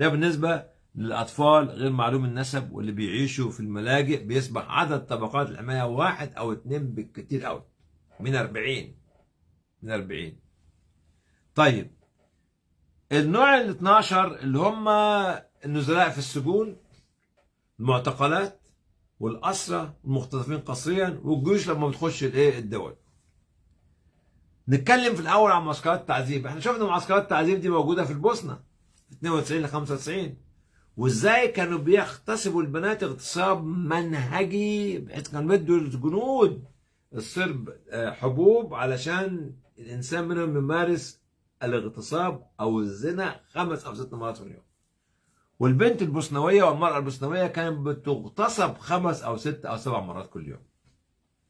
ده بالنسبة للأطفال غير معلوم النسب واللي بيعيشوا في الملاجئ بيصبح عدد طبقات الحماية واحد أو اثنين بالكثير قوي من 40 من 40 طيب النوع ال 12 اللي هم النزلاء في السجون المعتقلات والأسرة المختطفين قسريا والجيوش لما بتخش الإيه؟ الدول. نتكلم في الأول عن معسكرات التعذيب. إحنا شفنا معسكرات التعذيب دي موجودة في البوسنة 92 ل 95 وإزاي كانوا بيغتصبوا البنات اغتصاب منهجي بحيث كانوا بيدوا الجنود الصرب حبوب علشان الإنسان منهم يمارس الاغتصاب أو الزنا خمس أو ست مرات في اليوم. والبنت البوسنوية والمرأة البوسنوية كانت بتغتصب خمس أو ست أو سبع مرات كل يوم.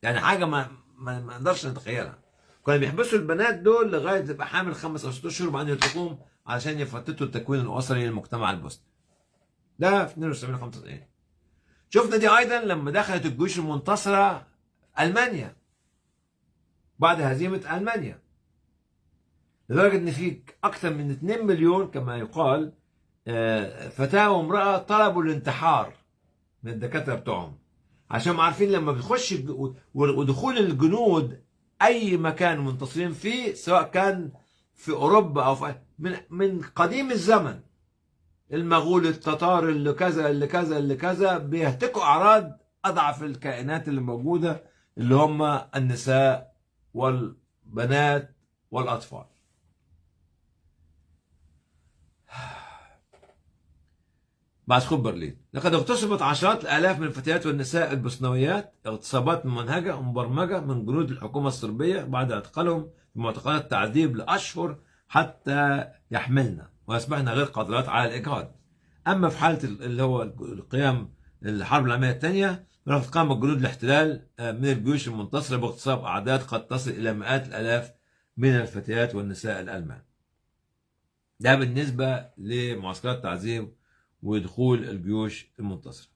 يعني حاجة ما ما نقدرش نتخيلها. كانوا بيحبسوا البنات دول لغاية تبقى حامل خمس أو ست أشهر وبعدين يتركوهم علشان يفتتوا التكوين الأسري للمجتمع البوسني. ده في 72 95 شفنا دي أيضا لما دخلت الجيوش المنتصرة ألمانيا. بعد هزيمة ألمانيا. لدرجة إن في أكثر من 2 مليون كما يقال فتاة وامرأة طلبوا الانتحار من الدكاترة بتوعهم. عشان عارفين لما بتخش ودخول الجنود أي مكان منتصرين فيه سواء كان في أوروبا أو في من من قديم الزمن. المغول التتار اللي كذا اللي كذا اللي كذا بيهتكوا أعراض أضعف الكائنات اللي موجودة اللي هم النساء والبنات والأطفال. بعد سقوط برلين. لقد اغتصبت عشرات الآلاف من الفتيات والنساء البوسنويات اغتصابات ممنهجه ومبرمجة من جنود الحكومة الصربية بعد اعتقالهم في معتقلات تعذيب لأشهر حتى يحملن واصبحن غير قادرات على الإجهاض. أما في حالة اللي هو القيام الحرب العالمية الثانية فقد قام جنود الاحتلال من الجيوش المنتصرة باغتصاب أعداد قد تصل إلى مئات الآلاف من الفتيات والنساء الألمان. ده بالنسبة لمعسكرات التعذيب ودخول الجيوش المنتصرة.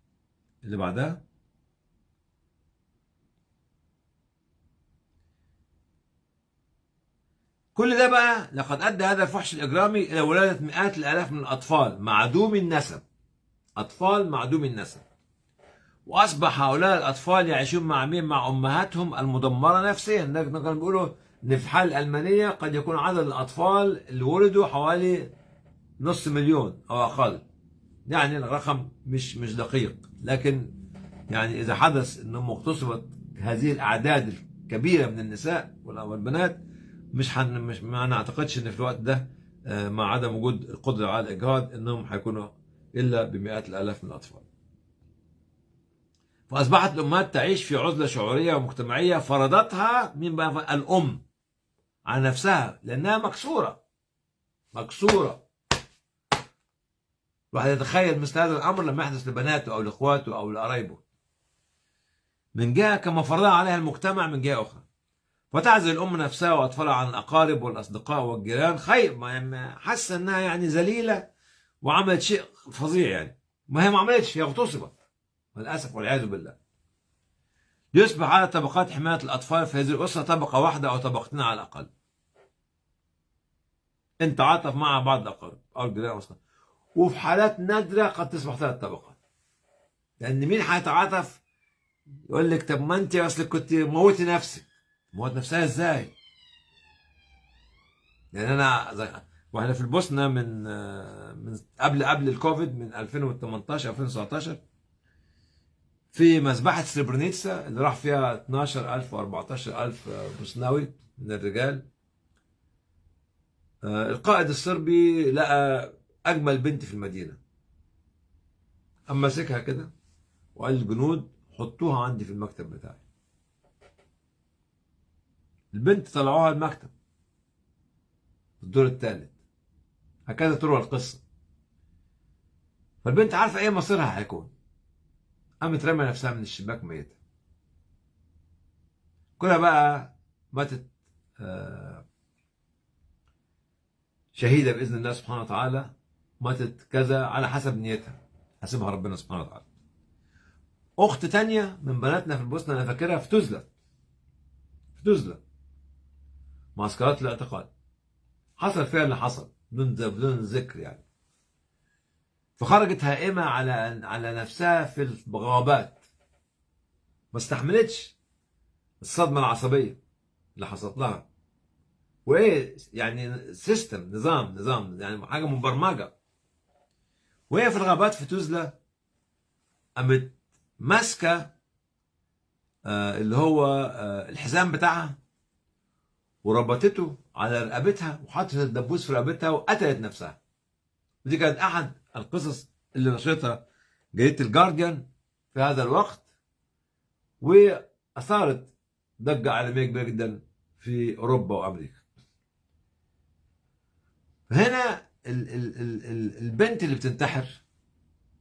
اللي بعدها؟ كل ده بقى لقد أدى هذا الفحش الإجرامي إلى ولادة مئات الآلاف من الأطفال معدوم النسب. أطفال معدوم النسب. وأصبح هؤلاء الأطفال يعيشون مع مين؟ مع أمهاتهم المدمرة نفسيا. كانوا بيقولوا إن في الحالة الألمانية قد يكون عدد الأطفال اللي ولدوا حوالي نص مليون أو أقل. يعني الرقم مش مش دقيق. لكن يعني إذا حدث إنه اغتصبت هذه الأعداد الكبيرة من النساء والبنات مش حن مش ما نعتقدش إن في الوقت ده مع عدم وجود القدرة على الإجهاض إنهم حيكونوا إلا بمئات الآلاف من الأطفال. فأصبحت الأمهات تعيش في عزلة شعورية ومجتمعية فرضتها من بقى الأم على نفسها لأنها مكسورة. مكسورة. الواحد يتخيل مثل هذا الأمر لما يحدث لبناته أو لإخواته أو لقرايبه. من جهة كما فرضها عليها المجتمع من جهة أخرى. فتعزل الام نفسها وأطفالها عن الأقارب والأصدقاء والجيران خير ما حاسه إنها يعني ذليلة وعملت شيء فظيع يعني. ما هي ما عملتش هي اغتصبت. للأسف والعياذ بالله. يصبح على طبقات حماية الأطفال في هذه الأسرة طبقة واحدة أو طبقتين على الأقل. ان تعاطف مع بعض الأقارب أو الجيران الأصحاب. وفي حالات نادرة قد تصبح ثلاث طبقات. لأن مين هيتعاطف يقول لك طب ما أنت أصلك كنت موتي نفسك. موت نفسها إزاي؟ يعني أنا زي وإحنا في البوسنة من من قبل قبل الكوفيد من 2018 2019 في مذبحة سريبرنيتسا اللي راح فيها 12000 و 14000 بوسناوي من الرجال. آه، القائد الصربي لقى أجمل بنت في المدينة. أما مسكها كده وقال للجنود حطوها عندي في المكتب بتاعي. البنت طلعوها المكتب. الدور الثالث هكذا تروى القصة. فالبنت عارفة إيه مصيرها هيكون. قامت رمى نفسها من الشباك ميتة. كلها بقى ماتت آه، شهيدة بإذن الله سبحانه وتعالى. ماتت كذا على حسب نيتها. حسبها ربنا سبحانه وتعالى. أخت تانية من بناتنا في البوسنة أنا فاكرها في تزلة في تزلة معسكرات الاعتقال حصل فيها اللي حصل. بدون بدون ذكر يعني. فخرجت هائمة على على نفسها في الغابات. ما استحملتش الصدمة العصبية اللي حصلت لها. وإيه يعني سيستم نظام نظام يعني حاجة مبرمجة. وهي في الغابات في تزلة قامت ماسكة آه، اللي هو آه، الحزام بتاعها وربطته على رقبتها وحطت الدبوس في رقبتها وقتلت نفسها. ودي كانت أحد القصص اللي نشرتها جريدة الجارديان في هذا الوقت وأثارت ضجة عالمية كبيرة جدا في أوروبا وأمريكا. هنا البنت اللي بتنتحر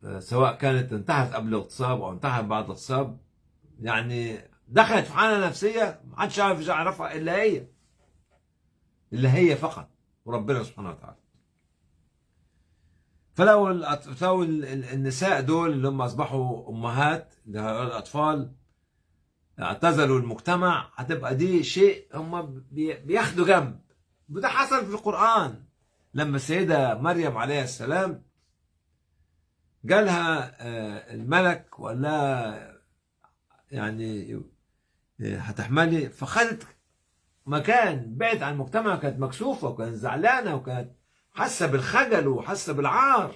آه، سواء كانت انتحرت قبل الاغتصاب أو انتحرت بعد الاغتصاب يعني دخلت في حالة نفسية ما حدش يعرف يعرفها إلا هي اللي هي فقط وربنا سبحانه وتعالى. فلو الأط- لو ال- ال- النساء دول اللي هم أصبحوا أمهات لهؤلاء الأطفال اعتزلوا المجتمع هتبقى دي شيء هم بي- بياخدوا جنب. وده حصل في القرآن. لما السيده مريم عليه السلام جالها آه، الملك وقال لها يعني آه، هتحملي فخدت مكان بعد عن المجتمع كانت مكسوفة وكانت زعلانة وكانت حاسة بالخجل وحاسة بالعار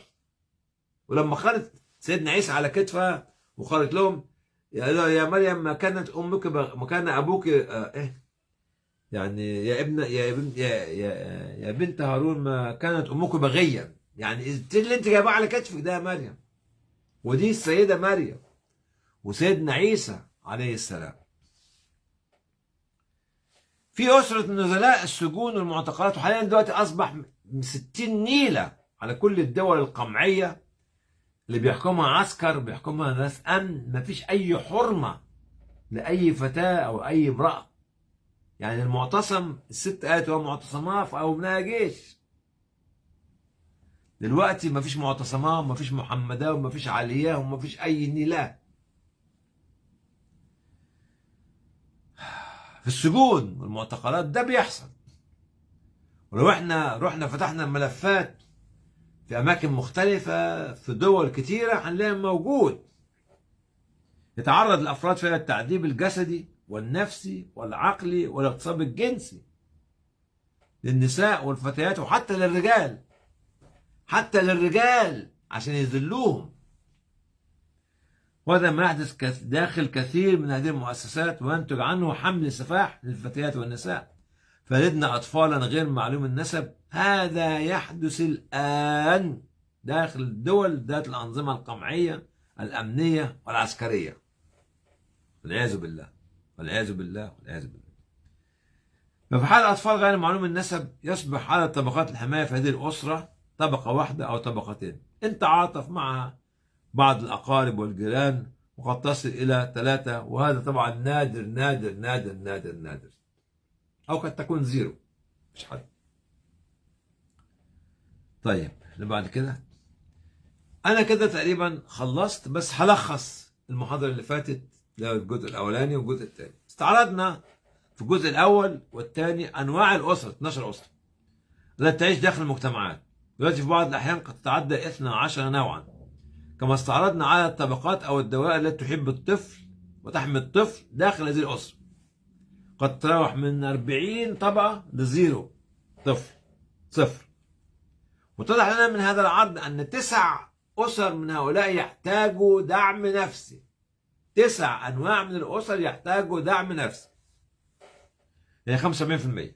ولما خدت سيدنا عيسى على كتفها وقالت لهم يا مريم ما كانت أمك. ما كان أبوك آه إيه يعني يا ابن يا ابن يا يا, يا بنت هارون ما كانت أمك بغيا يعني إيه اللي أنت جايباه على كتفك ده يا مريم؟ ودي السيدة مريم وسيدنا عيسى عليه السلام. في أسرة النزلاء السجون والمعتقلات وحاليا دلوقتي أصبح 60 نيلة على كل الدول القمعية اللي بيحكمها عسكر بيحكمها ناس أمن. مفيش أي حرمة لأي فتاة أو أي امرأة. يعني المعتصم الست قالت هو معتصماه أو ابنها جيش. دلوقتي مفيش معتصماه ومفيش محمداه ومفيش علياه ومفيش أي نيلاه في السجون والمعتقلات ده بيحصل. ولو إحنا رحنا فتحنا الملفات في أماكن مختلفة في دول كتيرة هنلاقي موجود. يتعرض الافراد فيها للتعذيب الجسدي والنفسي والعقلي والاغتصاب الجنسي للنساء والفتيات وحتى للرجال حتى للرجال عشان يذلوهم. وهذا ما يحدث داخل كثير من هذه المؤسسات وينتج عنه حمل سفاح للفتيات والنساء. فلدنا أطفالا غير معلوم النسب. هذا يحدث الآن داخل الدول ذات الأنظمة القمعية الأمنية والعسكرية. والعياذ بالله. والعياذ بالله والعياذ بالله. ففي حال الأطفال غير معلوم النسب يصبح عدد طبقات الحماية في هذه الأسرة طبقة واحدة أو طبقتين. إن تعاطف مع بعض الأقارب والجيران وقد تصل إلى ثلاثة وهذا طبعا نادر نادر نادر نادر نادر. أو قد تكون زيرو. مش حد. طيب اللي بعد كده. أنا كده تقريبا خلصت بس هلخص المحاضرة اللي فاتت هو الجزء الأولاني والجزء الثاني استعرضنا في الجزء الأول والثاني أنواع الأسر 12 اسره التي تعيش داخل المجتمعات. دلوقتي في بعض الأحيان قد تتعدى 12 نوعا. كما استعرضنا على الطبقات أو الدوائر التي تحب الطفل وتحمي الطفل داخل هذه الاسره قد تتراوح من 40 طبقة لزيرو طفل صفر. واتضح لنا من هذا العرض أن تسع أسر من هؤلاء يحتاجوا دعم نفسي. تسع أنواع من الأسر يحتاجوا دعم نفسي. يعني 75%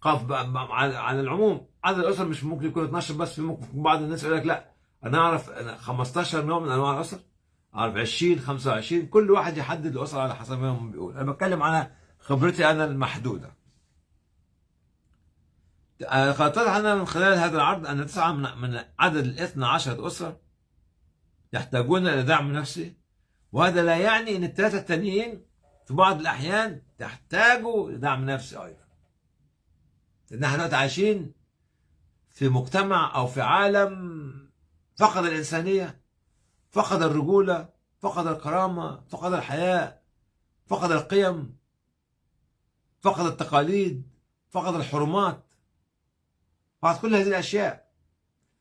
قف على العموم عدد الأسر مش ممكن يكون 12 بس في ممكن بعض الناس يقول لك لا أنا 15 نوع من أنواع الأسر أعرف 20 25 كل واحد يحدد الأسرة على حسب ما بيقول أنا بتكلم على خبرتي أنا المحدودة. اتضح لنا من خلال هذا العرض أن تسعة من عدد ال 12 اسره يحتاجون إلى دعم نفسي وهذا لا يعني إن الثلاثه التانيين في بعض الأحيان تحتاجوا لدعم نفسي أيضا. لأن إحنا دلوقتي عايشين في مجتمع أو في عالم فقد الإنسانية فقد الرجولة فقد الكرامة فقد الحياء فقد القيم فقد التقاليد فقد الحرمات. فقد كل هذه الأشياء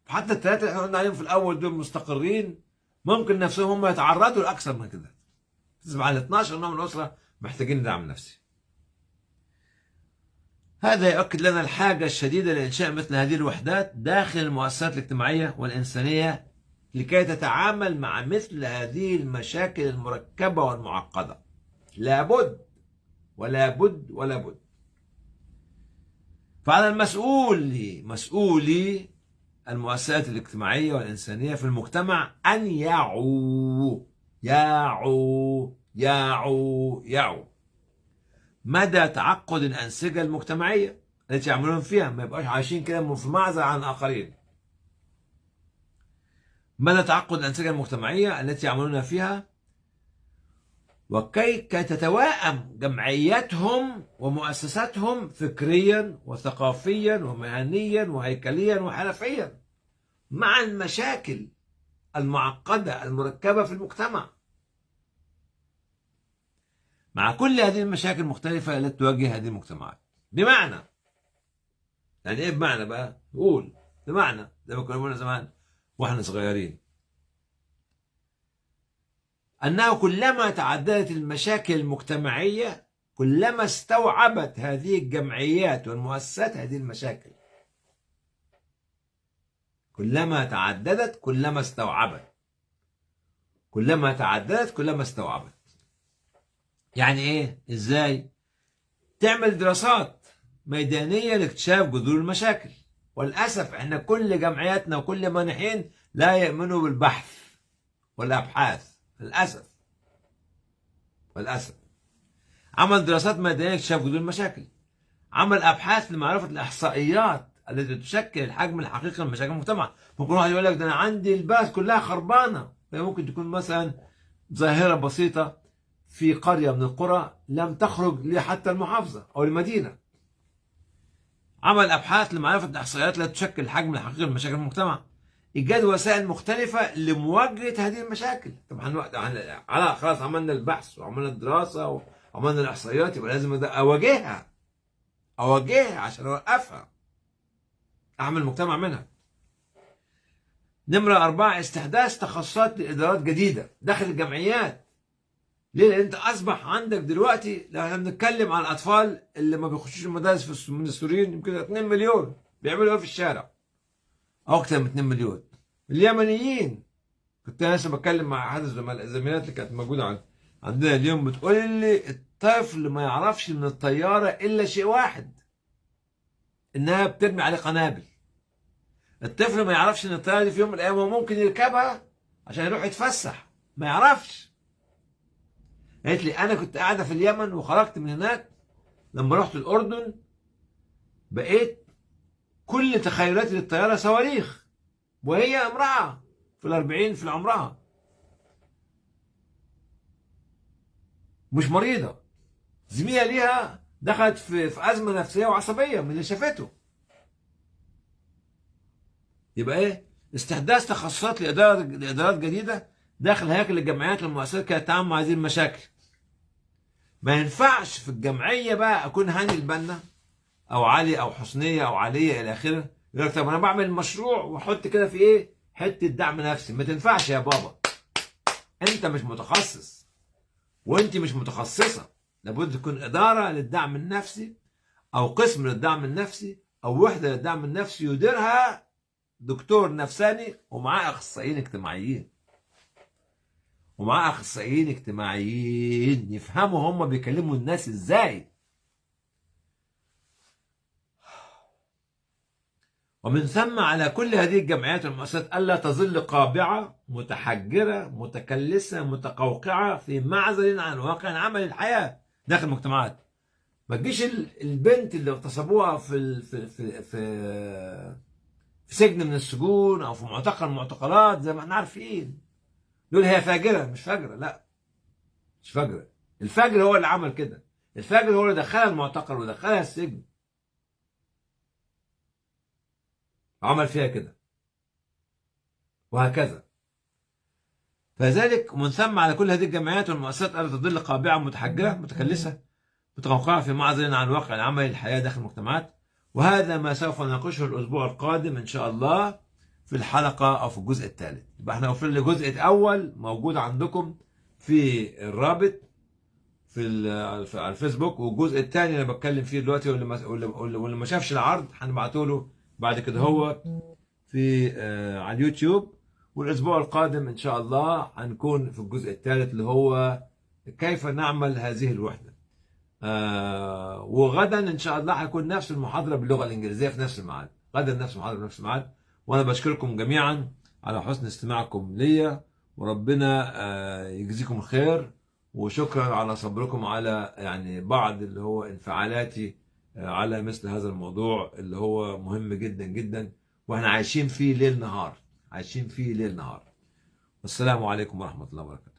حتى الثلاثه اللي إحنا قلنا عليهم في الأول دول مستقرين ممكن نفسهم هم يتعرضوا لأكثر من كده. تصبح على 12 نوع من الأسرة محتاجين دعم نفسي. هذا يؤكد لنا الحاجة الشديدة لإنشاء مثل هذه الوحدات داخل المؤسسات الاجتماعية والإنسانية لكي تتعامل مع مثل هذه المشاكل المركبة والمعقدة. لابد ولا بد ولا بد فعلى المسؤول مسؤولي المؤسسات الاجتماعية والإنسانية في المجتمع أن يعوا يعوا يعوا يعوا مدى تعقد الأنسجة المجتمعية التي يعملون فيها؟ ما يبقاش عايشين كده في معزل عن الآخرين. مدى تعقد الأنسجة المجتمعية التي يعملون فيها؟ وكي كي تتوائم جمعياتهم ومؤسساتهم فكريا وثقافيا ومهنيا وهيكليا وحرفيا مع المشاكل المعقدة المركبة في المجتمع. مع كل هذه المشاكل المختلفة التي تواجه هذه المجتمعات. بمعنى يعني إيه بمعنى بقى؟ قول. بمعنى زي ما كنا زمان وإحنا صغيرين. أنه كلما تعددت المشاكل المجتمعية كلما استوعبت هذه الجمعيات والمؤسسات هذه المشاكل. كلما تعددت كلما استوعبت. كلما تعددت كلما استوعبت. يعني إيه؟ إزاي؟ تعمل دراسات ميدانية لاكتشاف جذور المشاكل. وللأسف إحنا كل جمعياتنا وكل مانحين لا يؤمنوا بالبحث والأبحاث. للأسف. للأسف عمل دراسات ميدانية لاكتشاف جذور المشاكل. عمل أبحاث لمعرفة الإحصائيات التي تشكل الحجم الحقيقي من مشاكل المجتمع. ممكن واحد يقول لك ده أنا عندي البلد كلها خربانة. ممكن تكون مثلا ظاهرة بسيطة في قرية من القرى لم تخرج لحتى المحافظة أو المدينة. عمل أبحاث لمعرفة الإحصائيات التي تشكل الحجم الحقيقي من مشاكل المجتمع. إيجاد وسائل مختلفة لمواجهة هذه المشاكل. طبعا على خلاص عملنا البحث وعملنا الدراسة وعملنا الإحصائيات يبقى لازم أواجهها. أواجهها عشان أوقفها. أعمل مجتمع منها. نمرة أربعة استحداث تخصصات لإدارات جديدة داخل الجمعيات. ليه؟ لأن أنت أصبح عندك دلوقتي لو إحنا بنتكلم عن الأطفال اللي ما بيخشوش المدارس من السوريين يمكن 2 مليون بيعملوا إيه في الشارع؟ أو أكثر من 2 مليون. اليمنيين. كنت أنا لسه بتكلم مع أحد الزميلات اللي كانت موجودة عندنا اليوم بتقول لي الطفل ما يعرفش من الطيارة إلا شيء واحد. إنها بترمي عليه قنابل. الطفل ما يعرفش إن الطيارة دي في يوم من الأيام هو ممكن يركبها عشان يروح يتفسح. ما يعرفش. قالت لي أنا كنت قاعدة في اليمن وخرجت من هناك لما رحت الأردن بقيت كل تخيلاتي للطيارة صواريخ وهي امرأة في الأربعين في عمرها مش مريضة. زميلة ليها دخلت في, أزمة نفسية وعصبية من اللي شافته. يبقى إيه؟ استحداث تخصصات لإدارة لإدارات جديدة داخل هياكل الجمعيات والمؤسسات كي تتعامل مع هذه المشاكل. ما ينفعش في الجمعية بقى أكون هاني البنا. أو علي أو حسنية أو علية إلى آخره يقول طب أنا بعمل مشروع وأحط كده في إيه؟ حتة دعم نفسي. ما تنفعش يا بابا. أنت مش متخصص. وأنت مش متخصصة. لابد تكون إدارة للدعم النفسي أو قسم للدعم النفسي أو وحدة للدعم النفسي يديرها دكتور نفساني ومعاه أخصائيين اجتماعيين. ومعاه أخصائيين اجتماعيين. يفهموا هم بيكلموا الناس إزاي. ومن ثم على كل هذه الجمعيات والمؤسسات ألا تظل قابعة متحجرة متكلسة متقوقعة في معزل عن واقع عمل الحياة. داخل المجتمعات. ما تجيش ال- البنت اللي اغتصبوها في في في في, في سجن من السجون أو في معتقل من المعتقلات زي ما إحنا عارفين. دول هي فاجرة مش فاجرة لا. مش فاجرة. الفاجر هو اللي عمل كده. الفاجر هو اللي دخلها المعتقل ودخلها السجن. عمل فيها كده. وهكذا. فذلك ومن ثم على كل هذه الجمعيات والمؤسسات ألا تظل قابعة متحجرة متكلسة متقوقعة في معزل عن واقع العمل الحياة داخل المجتمعات. وهذا ما سوف نناقشه الأسبوع القادم إن شاء الله في الحلقة أو في الجزء الثالث. يبقى إحنا وصلنا للجزء الأول موجود عندكم في الرابط في على الفيسبوك. والجزء الثاني اللي بتكلم فيه دلوقتي واللي واللي ما شافش العرض هنبعته له بعد كده هو في آه، على اليوتيوب والأسبوع القادم إن شاء الله هنكون في الجزء الثالث اللي هو كيف نعمل هذه الوحدة. آه وغدا إن شاء الله هيكون نفس المحاضرة باللغة الإنجليزية في نفس الميعاد. غدا نفس المحاضرة في نفس الميعاد. وأنا بشكركم جميعا على حسن استماعكم ليا وربنا آه يجزيكم خير وشكرا على صبركم على يعني بعض اللي هو انفعالاتي على مثل هذا الموضوع اللي هو مهم جدا جدا وإحنا عايشين فيه ليل نهار عايشين فيه ليل نهار. والسلام عليكم ورحمة الله وبركاته.